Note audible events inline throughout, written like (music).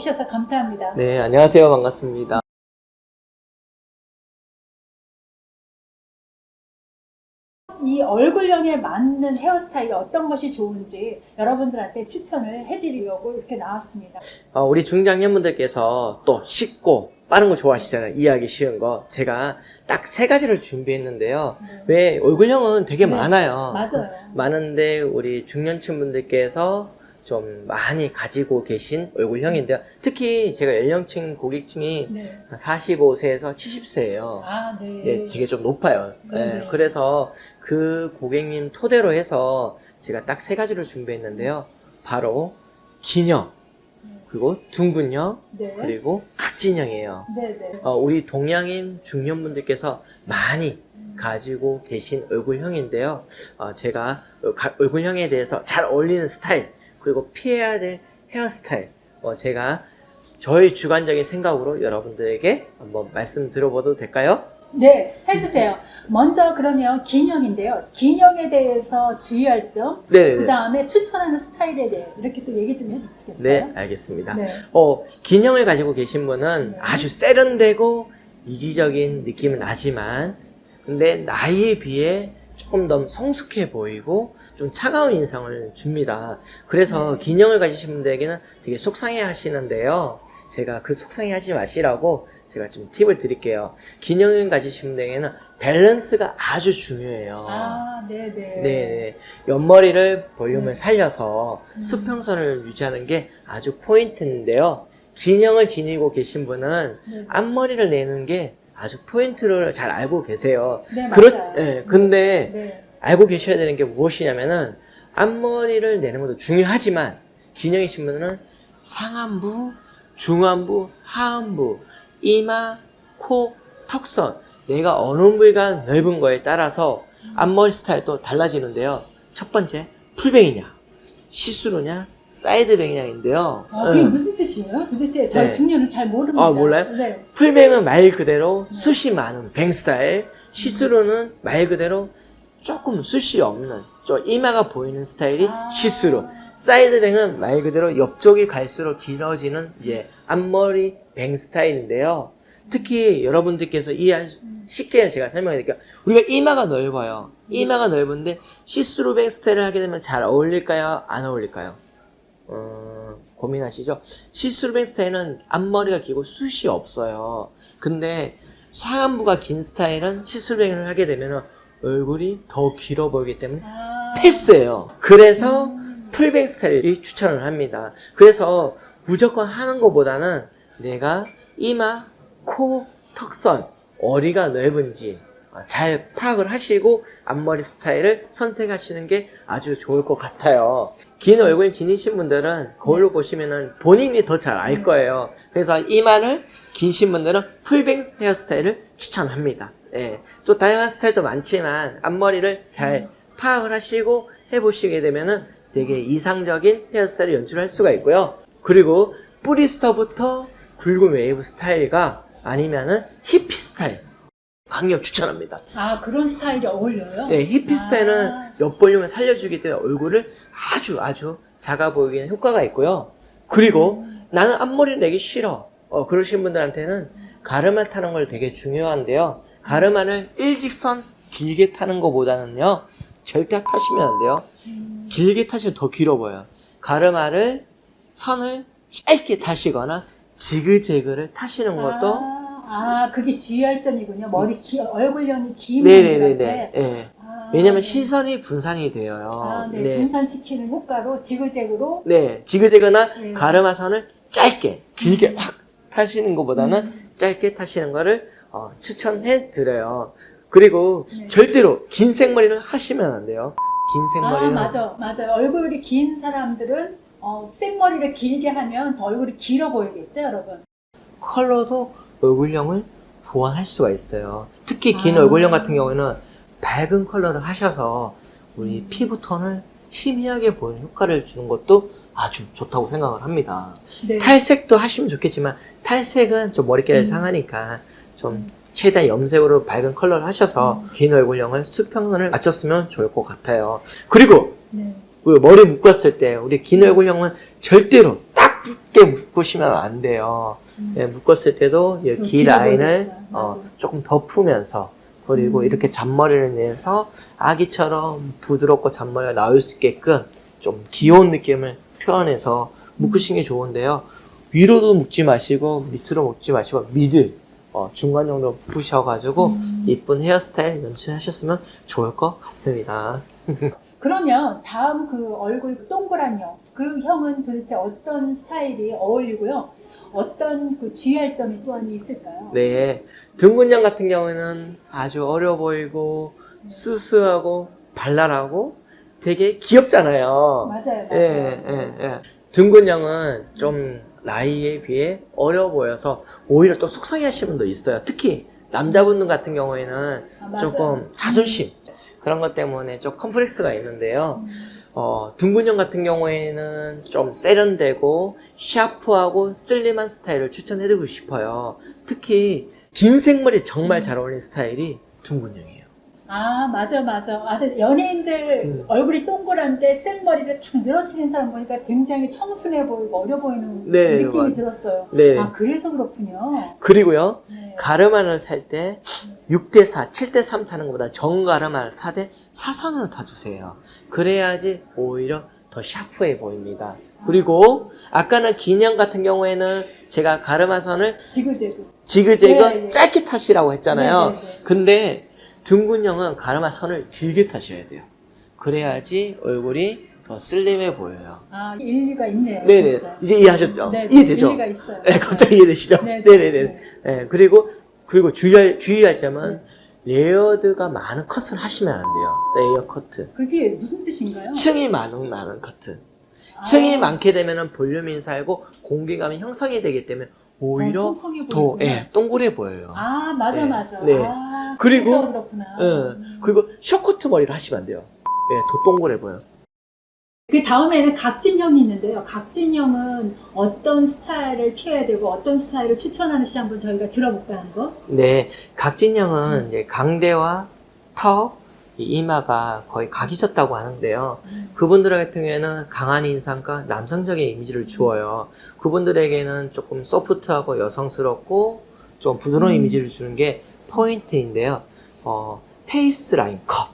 와주셔서 감사합니다. 네, 안녕하세요. 반갑습니다. 이 얼굴형에 맞는 헤어스타일이 어떤 것이 좋은지 여러분들한테 추천을 해드리려고 이렇게 나왔습니다. 어, 우리 중장년분들께서 또 쉽고 빠른 거 좋아하시잖아요. 이해하기 쉬운 거. 제가 딱 세 가지를 준비했는데요. 네. 왜 얼굴형은 되게 네, 많아요. 맞아요. 많은데 우리 중년층 분들께서 좀 많이 가지고 계신 얼굴형인데요. 특히 제가 연령층 고객층이 네. 45세에서 70세예요. 아, 네. 예, 되게 좀 높아요. 예, 네. 그래서 그 고객님 토대로 해서 제가 딱 세 가지를 준비했는데요. 바로 기형, 그리고 둥근형, 네. 그리고 각진형이에요. 네, 네. 어, 우리 동양인 중년분들께서 많이 가지고 계신 얼굴형인데요. 어, 제가 어, 가- 얼굴형에 대해서 잘 어울리는 스타일, 그리고 피해야 될 헤어스타일, 어, 제가 저의 주관적인 생각으로 여러분들에게 한번 말씀 드려봐도 될까요? 네, 해주세요. 먼저 그러면 기형인데요. 기형에 대해서 주의할 점, 네, 그 다음에 추천하는 스타일에 대해 이렇게 또 얘기 좀 해주시겠어요? 네, 알겠습니다. 네. 어, 긴형을 가지고 계신 분은 네. 아주 세련되고 이지적인 느낌은 나지만, 근데 나이에 비해 조금 더 성숙해 보이고, 좀 차가운 인상을 줍니다. 그래서 네. 긴형을 가지신 분들에게는 되게 속상해 하시는데요. 제가 그 속상해 하지 마시라고 제가 좀 팁을 드릴게요. 긴형을 가지신 분들에게는 밸런스가 아주 중요해요. 아, 네, 네. 네, 옆머리를 볼륨을 네. 살려서 음. 수평선을 유지하는 게 아주 포인트인데요. 긴형을 지니고 계신 분은 네. 앞머리를 내는 게 아주 포인트를 잘 알고 계세요. 네, 그렇, 맞아요. 예, 근데 네. 알고 계셔야 되는 게 무엇이냐면은 앞머리를 내는 것도 중요하지만 긴형이 신 분은 상안부, 중안부, 하안부, 이마, 코, 턱선 내가 어느 부위가 넓은 거에 따라서 앞머리 스타일도 달라지는데요. 첫 번째 풀뱅이냐, 시스루냐, 사이드뱅이냐인데요. 어, 그게 응. 무슨 뜻이에요? 도대체 저희 네. 중년은 잘 모릅니다. 아, 몰라요? 네. full bang은 말 그대로 숱이 많은 bang 스타일, see-through는 말 그대로 조금 숱이 없는 좀 이마가 보이는 스타일이 아. see-through. side bang은 말 그대로 옆쪽이 갈수록 길어지는 이제 앞머리 bang 스타일인데요. 특히 여러분들께서 이해할 수- 쉽게 제가 설명해 드릴게요. 우리가 이마가 넓어요. 이마가 넓은데 see-through bang 스타일을 하게 되면 잘 어울릴까요? 안 어울릴까요? 어, 고민하시죠? see-through bang 스타일은 앞머리가 길고 숱이 없어요. 근데 상안부가 긴 스타일은 see-through bang을 하게 되면 얼굴이 더 길어 보이기 때문에 아, 패스예요. 그래서 음. full bang 스타일이 추천을 합니다. 그래서 무조건 하는 것보다는 내가 이마, 코, 턱선, 어디가 넓은지 잘 파악을 하시고 앞머리 스타일을 선택하시는 게 아주 좋을 것 같아요. 긴 얼굴 지니신 분들은 거울로 보시면은 본인이 더 잘 알 거예요. 그래서 이마를 긴신 분들은 full bang 헤어스타일을 추천합니다. 예. 또 다양한 스타일도 많지만 앞머리를 잘 파악을 하시고 해보시게 되면은 되게 이상적인 헤어스타일을 연출할 수가 있고요. 그리고 뿌리서부터 굵은 웨이브 스타일과 아니면은 히피 스타일 강력 추천합니다. 아, 그런 스타일이 어울려요? 네, 히피 아. 스타일은 옆볼륨을 살려주기 때문에 얼굴을 아주 아주 작아 보이게 하는 효과가 있고요. 그리고 나는 앞머리를 내기 싫어. 어, 그러신 분들한테는 가르마 타는 걸 되게 중요한데요. 가르마를 일직선 길게 타는 것보다는요. 절대 타시면 안 돼요. 음. 길게 타시면 더 길어 보여요. 가르마를 선을 짧게 타시거나 지그재그를 타시는 것도 아, 아, 그게 주의할 점이군요. 머리 기, 얼굴형이 긴 네네네네. 분들한테. 예. 아, 왜냐면 네. 시선이 분산이 돼요. 아, 네. 분산시키는 효과로 지그재그로 네, 지그재그나 네. 가르마선을 짧게, 길게 확 타시는 것보다는 음. 짧게 타시는 거를 어, 추천해 드려요. 그리고 네. 절대로 긴 생머리를 하시면 안 돼요. 긴 아, 생머리는 맞아. 맞아요. 얼굴이 긴 사람들은 어, 생머리를 길게 하면 더 얼굴이 길어 보이겠죠, 여러분? 컬러도 얼굴형을 보완할 수가 있어요. 특히 긴 아. 얼굴형 같은 경우에는 밝은 컬러를 하셔서 우리 피부톤을 희미하게 보이는 효과를 주는 것도 아주 좋다고 생각을 합니다. 네. 탈색도 하시면 좋겠지만 탈색은 좀 머릿결이 음. 상하니까 좀 최대한 염색으로 밝은 컬러를 하셔서 긴 얼굴형을 수평선을 맞췄으면 좋을 것 같아요. 그리고 네. 그 머리 묶었을 때 우리 긴 얼굴형은 절대로 딱 얇게 묶으시면 안 돼요. 음. 예, 묶었을 때도 이 길어 라인을. 어. 조금 덮으면서 그리고 음. 이렇게 잔머리를 내서 아기처럼 부드럽고 잔머리가 나올 수 있게끔 좀 귀여운 느낌을 표현해서 묶으시는 게 좋은데요. 위로도 묶지 마시고 밑으로 묶지 마시고 미들 어, 중간 정도 묶으셔가지고 음. 이쁜 헤어스타일 연출하셨으면 좋을 것 같습니다. (laughs) 그러면 다음 그 얼굴 동그란 형, 그 형은 도대체 어떤 스타일이 어울리고요? 어떤 그 주의할 점이 또한 있을까요? 네, 둥근형 같은 경우에는 아주 어려 보이고 수수하고 발랄하고 되게 귀엽잖아요. 맞아요, 맞아요. 예, 예, 예. 둥근형은 좀 나이에 비해 어려 보여서 오히려 또 속상해 하시는 분도 있어요. 특히 남자분들 같은 경우에는 아. 조금 자존심 그런 것 때문에 좀 컴플렉스가 있는데요. 음. 어, 둥근형 같은 경우에는 좀 세련되고 샤프하고 슬림한 스타일을 추천해드리고 싶어요. 특히 긴 생머리 정말 잘 어울리는 스타일이 둥근형이에요. 아, 맞아, 맞아. 아주 연예인들 음. 얼굴이 동그란데 생머리를 탁 늘어뜨리는 사람 보니까 굉장히 청순해 보이고 어려 보이는 네, 느낌이 맞- 들었어요. 네. 아, 그래서 그렇군요. 그리고요, 네. 가르마를 탈 때 6대4, 7대3 타는 것보다 정가르마를 타되 사선으로 타주세요. 그래야지 오히려 더 샤프해 보입니다. 그리고 아까는 긴형 같은 경우에는 제가 가르마선을 지그재그. 지그재그 네, 네. 짧게 타시라고 했잖아요. 네. 근데 둥근형은 가르마 선을 길게 타셔야 돼요. 그래야지 얼굴이 더 슬림해 보여요. 아, 일리가 있네요. 네네. 진짜. 이제 이해하셨죠? 네, 이해되죠? 일리가 있어요. 네, 갑자기 이해되시죠? 네, 네 네네. 네. 네, 그리고, 그리고 주의할, 주의할 점은 layered가 많은 컷을 하시면 안 돼요. layer 커트. 그게 무슨 뜻인가요? 층이 많은, 많은 커트. 층이 아, 많게 되면 볼륨이 인사하고 공기감이 형성이 되기 때문에 오히려 더. 예, 동그래 보여요. 아, 맞아, 네. 맞아. 네. 아, 그리고- 그렇구나. 예, 음. 그리고 쇼커트 머리를 하시면 안 돼요. 예, 더 동그래 보여. 그 다음에는 각진형이 있는데요. 각진형은 어떤 스타일을 피해야 되고 어떤 스타일을 추천하는지 한번 저희가 들어볼까요, 한번? 네, 각진형은 이제 강대와 턱, 이 이마가 거의 각이 졌다고 하는데요. 그분들 같은 경우에는 강한 인상과 남성적인 이미지를 주어요. 그분들에게는 조금 소프트하고 여성스럽고 좀 부드러운 음. 이미지를 주는 게 포인트인데요. 어, face 라인 컷.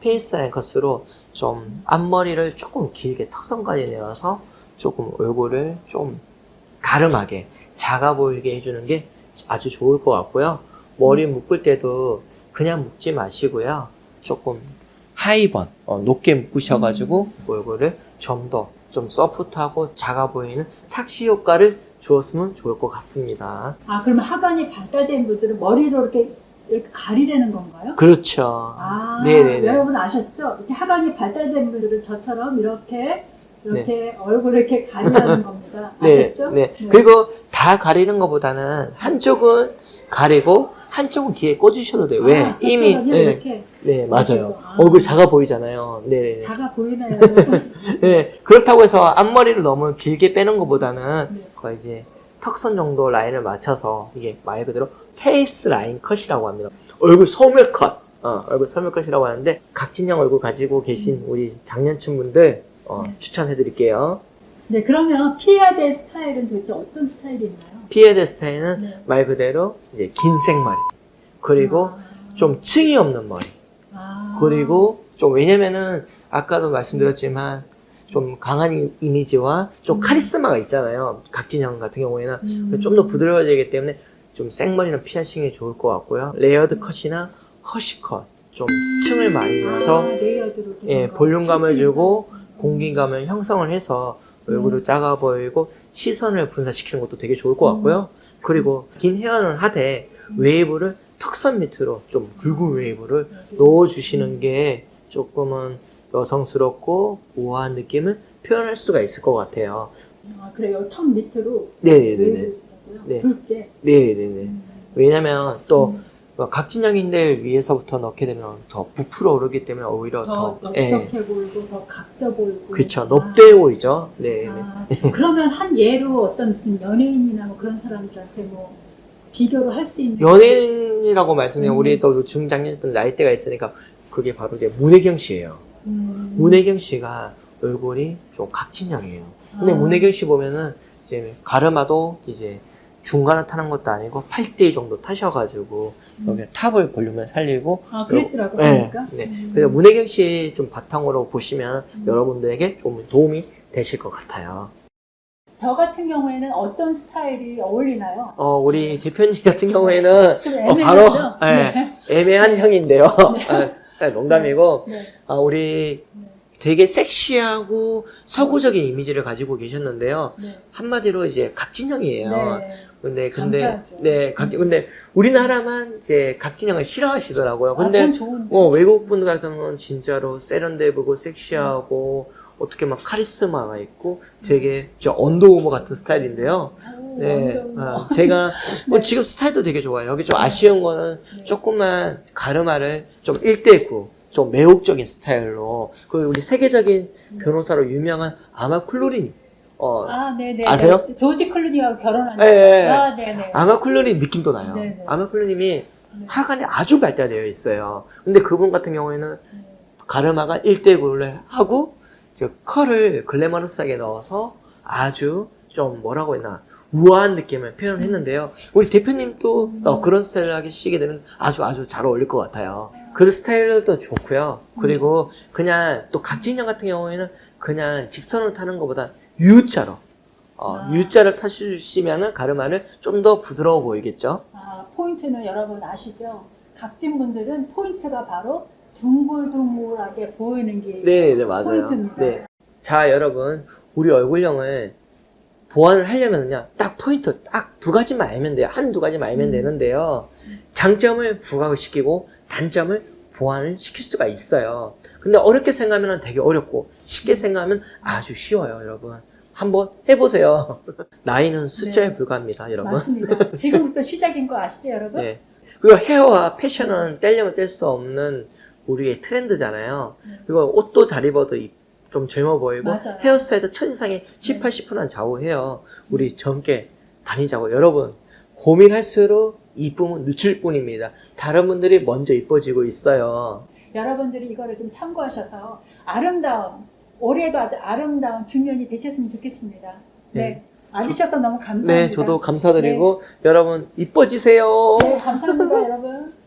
face 라인 컷으로 좀 앞머리를 조금 길게 턱선까지 내어서 조금 얼굴을 좀 갸름하게 작아 보이게 해주는 게 아주 좋을 것 같고요. 머리 묶을 때도 그냥 묶지 마시고요. 조금 하이번, 어, 높게 묶으셔가지고 얼굴을 좀더 좀 소프트하고 작아 보이는 착시 효과를 주었으면 좋을 것 같습니다. 아, 그러면 하관이 발달된 분들은 머리로 이렇게, 이렇게 가리려는 건가요? 그렇죠. 아, 네네네. 여러분 아셨죠? 이렇게 하관이 발달된 분들은 저처럼 이렇게, 이렇게 얼굴을 이렇게 가리려는 (laughs) 겁니다. 네, 아셨죠? 네. 그리고 다 가리는 것보다는 한쪽은 가리고 한쪽은 귀에 꽂으셔도 돼요. 왜? 아, 이미 저처럼요, 네, 이렇게 네 맞아요. 아. 얼굴 작아 보이잖아요. 네. 작아 보이나요? (laughs) 네, 그렇다고 해서 앞머리를 너무 길게 빼는 것보다는 네. 거의 이제 턱선 정도 라인을 맞춰서 이게 말 그대로 face 라인 컷이라고 합니다. 얼굴 소멸 컷, 어, 얼굴 소멸 컷이라고 하는데 각진형 얼굴 가지고 계신 우리 장년층 분들 어, 네. 추천해 드릴게요. 네, 그러면 피해야 될 스타일은 도대체 어떤 스타일이 있나요? 피해야 될 스타일은 네. 말 그대로 이제 긴 생머리 그리고 아. 좀 층이 없는 머리 아. 그리고 좀 왜냐면은 아까도 말씀드렸지만 좀 강한 이- 이미지와 좀 음. 카리스마가 있잖아요. 각진형 같은 경우에는 음. 좀더 부드러워지기 때문에 좀 생머리는 피하시는 게 좋을 것 같고요. layered 컷이나 hush 컷 좀 층을 많이 아, 넣어서 된 예, 거. 볼륨감을 주고 음. 공기감을 형성을 해서 얼굴을 음. 작아 보이고 시선을 분산시키는 것도 되게 좋을 것 같고요. 그리고 긴 헤어는 하되 웨이브를 턱선 밑으로 좀 굵은 웨이브를 넣어주시는 게 조금은 여성스럽고 우아한 느낌을 표현할 수가 있을 것 같아요. 아, 그래요. 턱 밑으로 네네네. 웨이브를 주고요. 네. 굵게. 네네네. 음. 왜냐면 또 음. 각진형인데 위에서부터 넣게 되면 더 부풀어 오르기 때문에 오히려 더 더, 예, 넓적해 보이고 더 각져 보이고. 그쵸. 아. 넙대 보이죠? 네. 아, 그러면 한 예로 어떤 무슨 연예인이나 뭐 그런 사람들한테 뭐 비교를 할 수 있는 연예인이라고 말씀드리면 음. 우리 또 중장년분 나이대가 있으니까 그게 바로 이제 문혜경 씨예요. 음. 문혜경 씨가 얼굴이 좀 각진형이에요. 근데 아. 문혜경 씨 보면은 이제 가르마도 이제 중간을 타는 것도 아니고 8대2 정도 타셔가지고 여기 탑을 볼륨을 살리고 아, 그랬더라고 네, 보니까. 네. 음. 그래서 문혜경 씨 좀 바탕으로 보시면 음. 여러분들에게 좀 도움이 되실 것 같아요. 저 같은 경우에는 어떤 스타일이 어울리나요? 어, 우리 대표님 같은 경우에는 좀 어, 바로? 예, 애매한 형인데요. 아, 농담이고 네. 아, 우리 네. 되게 섹시하고 서구적인 이미지를 가지고 계셨는데요. 네. 한마디로 이제 각진형이에요. 네. 근데 근데 감사하죠. 네, 각 근데 우리나라만 이제 각진형을 싫어하시더라고요. 근데 아. 어, 외국 분들 같은 경우는 진짜로 세련돼 보고 섹시하고 어떻게 막 카리스마가 있고 되게 저 언더우머 같은 스타일인데요. 오, 네, (laughs) 어, 제가 뭐 네. 지금 스타일도 되게 좋아요. 여기 좀 아쉬운 거는 네. 조금만 가르마를 좀 1대9, 좀 매혹적인 스타일로 그 우리 세계적인 네. 변호사로 유명한 아마 쿨루린 어, 아, 네네. 아세요? 네. 조지 클루니와 결혼한. 예, 예. 아, 네네. 아마 쿨루린 느낌도 나요. 네네. 아마 쿨루님이 네. 하관이 아주 발달되어 있어요. 근데 그분 같은 경우에는 네. 가르마가 1대9를 하고 저 컬을 글래머러스하게 넣어서 아주 좀 뭐라고 했나 우아한 느낌을 표현을 했는데요. 우리 대표님도 음. 어, 그런 스타일을 하기 시게 되면 아주 아주 잘 어울릴 것 같아요. 그 스타일도 좋고요. 그리고 그냥 또 각진형 같은 경우에는 그냥 직선을 타는 것보다 U자로 어, 아. U자를 타주시면은 가르마를 좀 더 부드러워 보이겠죠. 아, 포인트는 여러분 아시죠? 각진 분들은 포인트가 바로 둥글둥글하게 보이는 게 네, 네 맞아요. 포인트입니다. 네. 자, 여러분, 우리 얼굴형을 보완을 하려면요, 딱 포인트, 딱 두 가지만 알면 돼요. 한두 가지만 알면 음. 되는데요. 장점을 부각을 시키고, 단점을 보완을 시킬 수가 있어요. 근데 어렵게 생각하면 되게 어렵고, 쉽게 생각하면 아주 쉬워요, 여러분. 한번 해보세요. (laughs) 나이는 숫자에 네. 불과합니다, 여러분. 맞습니다. (laughs) 지금부터 시작인 거 아시죠, 여러분? 네. 그리고 헤어와 패션은 떼려면 뗄 수 없는 우리의 트렌드잖아요. 네. 그리고 옷도 잘 입어도 이- 좀 젊어 보이고 맞아요. 헤어스타일도 첫인상에 7, 네. 80%는 좌우해요. 우리 젊게 다니자고. 여러분, 고민할수록 이쁨은 늦출 뿐입니다. 다른 분들이 먼저 이뻐지고 있어요. 여러분들이 이거를 좀 참고하셔서 아름다운 올해도 아주 아름다운 중년이 되셨으면 좋겠습니다. 네. 네. 와주셔서 너무 감사합니다. 네, 저도 감사드리고 여러분 이뻐지세요. 네, 감사합니다, 여러분.